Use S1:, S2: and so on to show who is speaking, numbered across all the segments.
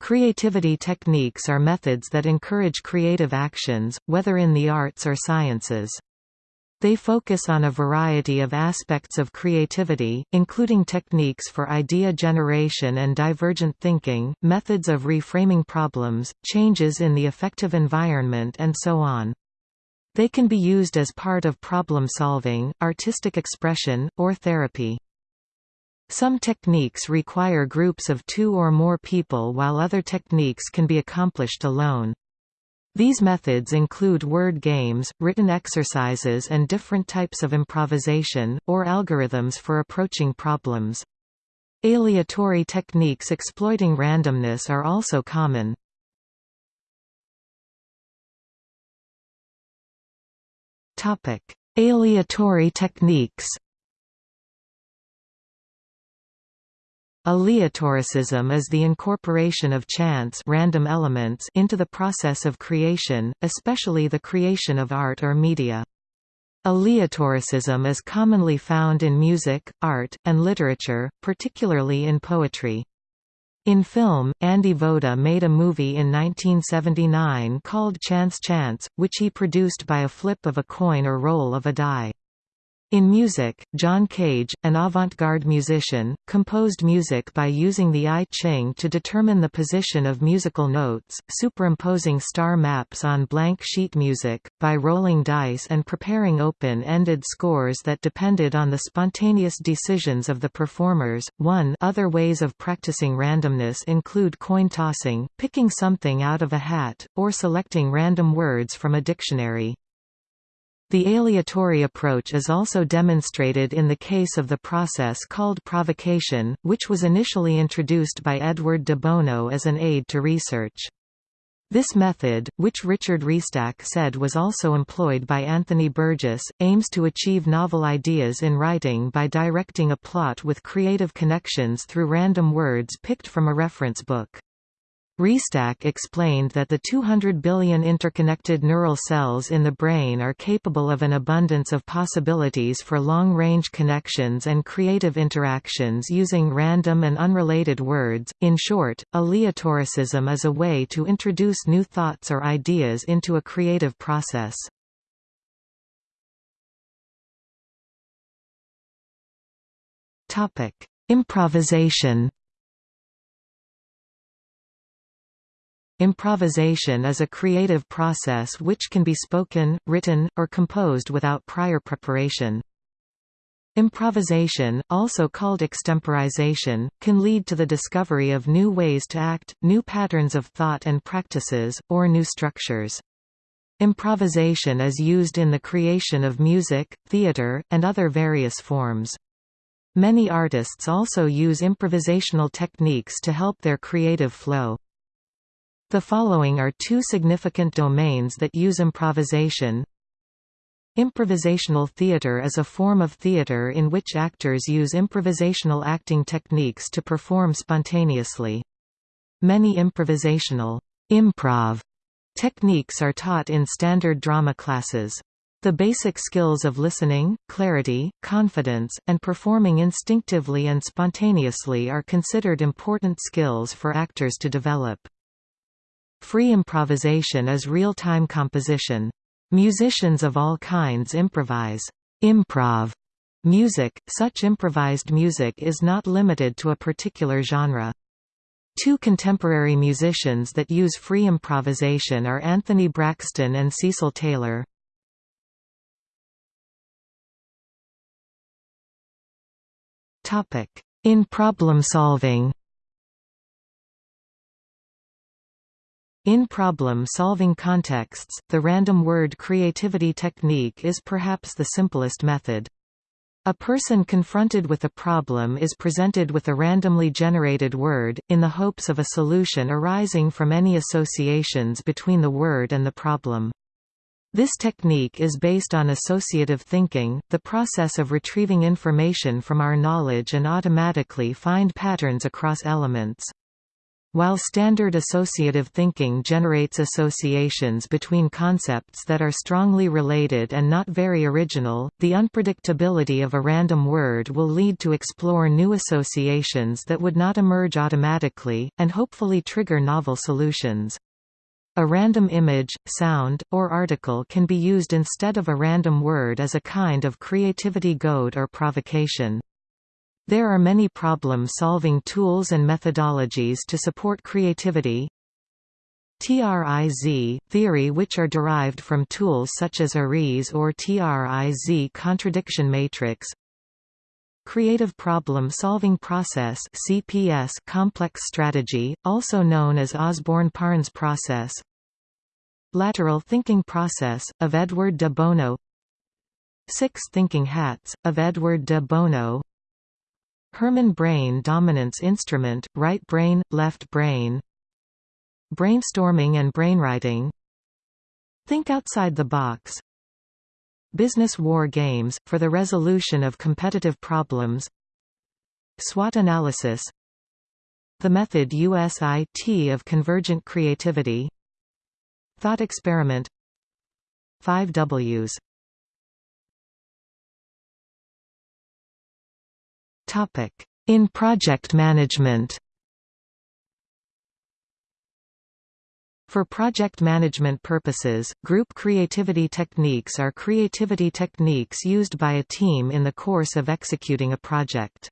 S1: Creativity techniques are methods that encourage creative actions, whether in the arts or sciences. They focus on a variety of aspects of creativity, including techniques for idea generation and divergent thinking, methods of reframing problems, changes in the affective environment and so on. They can be used as part of problem solving, artistic expression, or therapy. Some techniques require groups of two or more people while other techniques can be accomplished alone. These methods include word games, written exercises and different types of improvisation, or algorithms for approaching problems. Aleatory techniques exploiting randomness are also common. Aleatory techniques Aleatoricism is the incorporation of chance random elements into the process of creation, especially the creation of art or media. Aleatoricism is commonly found in music, art, and literature, particularly in poetry. In film, Andy Voda made a movie in 1979 called Chance Chance, which he produced by a flip of a coin or roll of a die. In music, John Cage, an avant-garde musician, composed music by using the I Ching to determine the position of musical notes, superimposing star maps on blank sheet music, by rolling dice and preparing open-ended scores that depended on the spontaneous decisions of the performers. 1 Other ways of practicing randomness include coin tossing, picking something out of a hat, or selecting random words from a dictionary. The aleatory approach is also demonstrated in the case of the process called provocation, which was initially introduced by Edward de Bono as an aid to research. This method, which Richard Restak said was also employed by Anthony Burgess, aims to achieve novel ideas in writing by directing a plot with creative connections through random words picked from a reference book. Restak explained that the 200 billion interconnected neural cells in the brain are capable of an abundance of possibilities for long-range connections and creative interactions using random and unrelated words. In short, aleatoricism is a way to introduce new thoughts or ideas into a creative process. Topic: Improvisation Improvisation is a creative process which can be spoken, written, or composed without prior preparation. Improvisation, also called extemporization, can lead to the discovery of new ways to act, new patterns of thought and practices, or new structures. Improvisation is used in the creation of music, theater, and other various forms. Many artists also use improvisational techniques to help their creative flow. The following are two significant domains that use improvisation. Improvisational theater is a form of theater in which actors use improvisational acting techniques to perform spontaneously. Many improvisational improv techniques are taught in standard drama classes. The basic skills of listening, clarity, confidence, and performing instinctively and spontaneously are considered important skills for actors to develop. Free improvisation is real-time composition. Musicians of all kinds improvise improv music. Such improvised music is not limited to a particular genre. Two contemporary musicians that use free improvisation are Anthony Braxton and Cecil Taylor. In problem solving In problem-solving contexts, the random word creativity technique is perhaps the simplest method. A person confronted with a problem is presented with a randomly generated word, in the hopes of a solution arising from any associations between the word and the problem. This technique is based on associative thinking, the process of retrieving information from our knowledge and automatically find patterns across elements. While standard associative thinking generates associations between concepts that are strongly related and not very original, the unpredictability of a random word will lead to explore new associations that would not emerge automatically, and hopefully trigger novel solutions. A random image, sound, or article can be used instead of a random word as a kind of creativity goad or provocation. There are many problem-solving tools and methodologies to support creativity. TRIZ, theory which are derived from tools such as ARIZ or TRIZ contradiction matrix. Creative Problem-Solving Process CPS complex strategy, also known as Osborn-Parnes process. Lateral Thinking Process, of Edward de Bono Six Thinking Hats, of Edward de Bono Herrmann brain dominance instrument, right brain, left brain. Brainstorming and brainwriting. Think outside the box. Business war games, for the resolution of competitive problems. SWOT analysis. The method USIT of convergent creativity. Thought experiment. 5 Ws In project management For project management purposes, group creativity techniques are creativity techniques used by a team in the course of executing a project.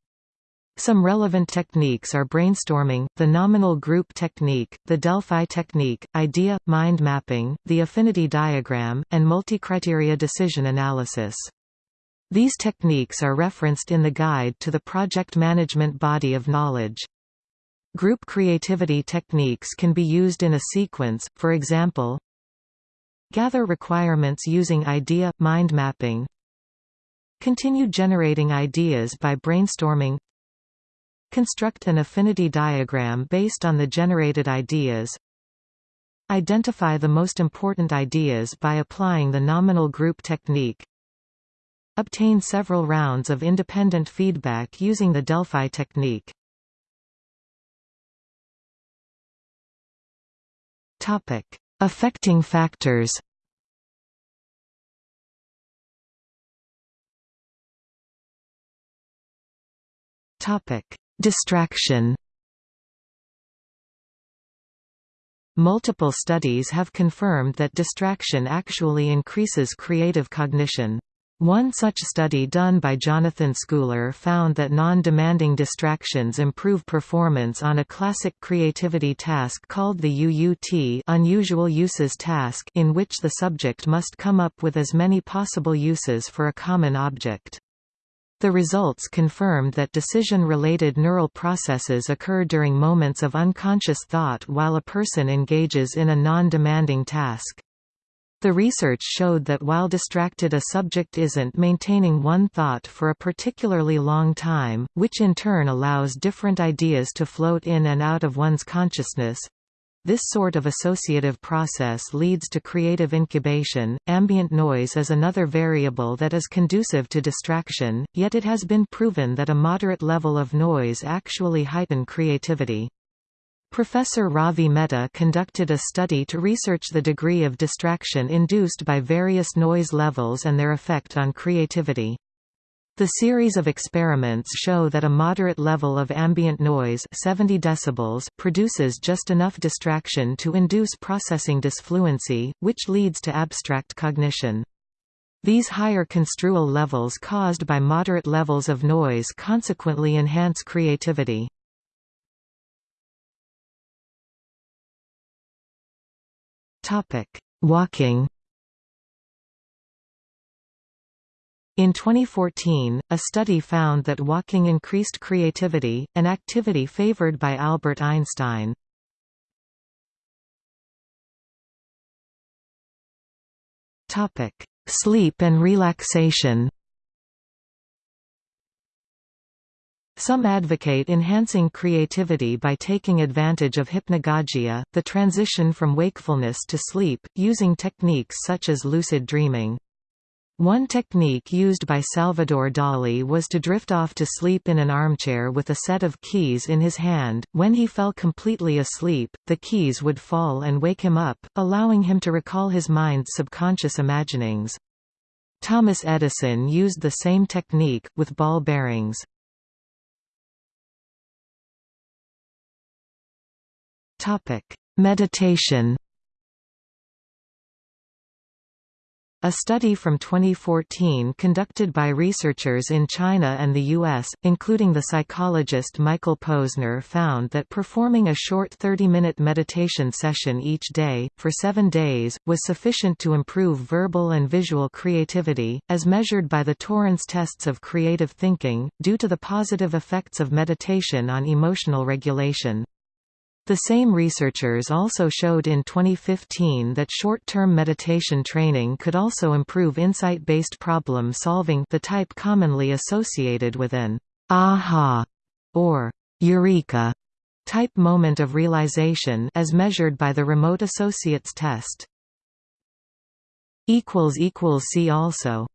S1: Some relevant techniques are brainstorming, the nominal group technique, the Delphi technique, idea, mind mapping, the affinity diagram, and multi-criteria decision analysis. These techniques are referenced in the Guide to the Project Management Body of Knowledge. Group creativity techniques can be used in a sequence, for example, Gather requirements using idea – mind mapping Continue generating ideas by brainstorming Construct an affinity diagram based on the generated ideas Identify the most important ideas by applying the nominal group technique Obtain several rounds of independent feedback using the Delphi technique. Topic: Affecting factors. Topic: Distraction. Multiple studies have confirmed that distraction actually increases creative cognition. One such study done by Jonathan Schooler found that non-demanding distractions improve performance on a classic creativity task called the UUT unusual uses task in which the subject must come up with as many possible uses for a common object. The results confirmed that decision-related neural processes occur during moments of unconscious thought while a person engages in a non-demanding task. The research showed that while distracted a subject isn't maintaining one thought for a particularly long time, which in turn allows different ideas to float in and out of one's consciousness, this sort of associative process leads to creative incubation. Ambient noise is another variable that is conducive to distraction, yet it has been proven that a moderate level of noise actually heighten creativity. Professor Ravi Mehta conducted a study to research the degree of distraction induced by various noise levels and their effect on creativity. The series of experiments show that a moderate level of ambient noise 70 decibels produces just enough distraction to induce processing disfluency, which leads to abstract cognition. These higher construal levels caused by moderate levels of noise consequently enhance creativity. Topic: Walking. In 2014, a study found that walking increased creativity, an activity favored by Albert Einstein. Topic: Sleep and relaxation. Some advocate enhancing creativity by taking advantage of hypnagogia, the transition from wakefulness to sleep, using techniques such as lucid dreaming. One technique used by Salvador Dali was to drift off to sleep in an armchair with a set of keys in his hand. When he fell completely asleep, the keys would fall and wake him up, allowing him to recall his mind's subconscious imaginings. Thomas Edison used the same technique, with ball bearings. Meditation A study from 2014 conducted by researchers in China and the US, including the psychologist Michael Posner found that performing a short 30-minute meditation session each day, for seven days, was sufficient to improve verbal and visual creativity, as measured by the Torrance tests of creative thinking, due to the positive effects of meditation on emotional regulation. The same researchers also showed in 2015 that short-term meditation training could also improve insight-based problem solving the type commonly associated with an aha or eureka type moment of realization as measured by the remote associates test. See also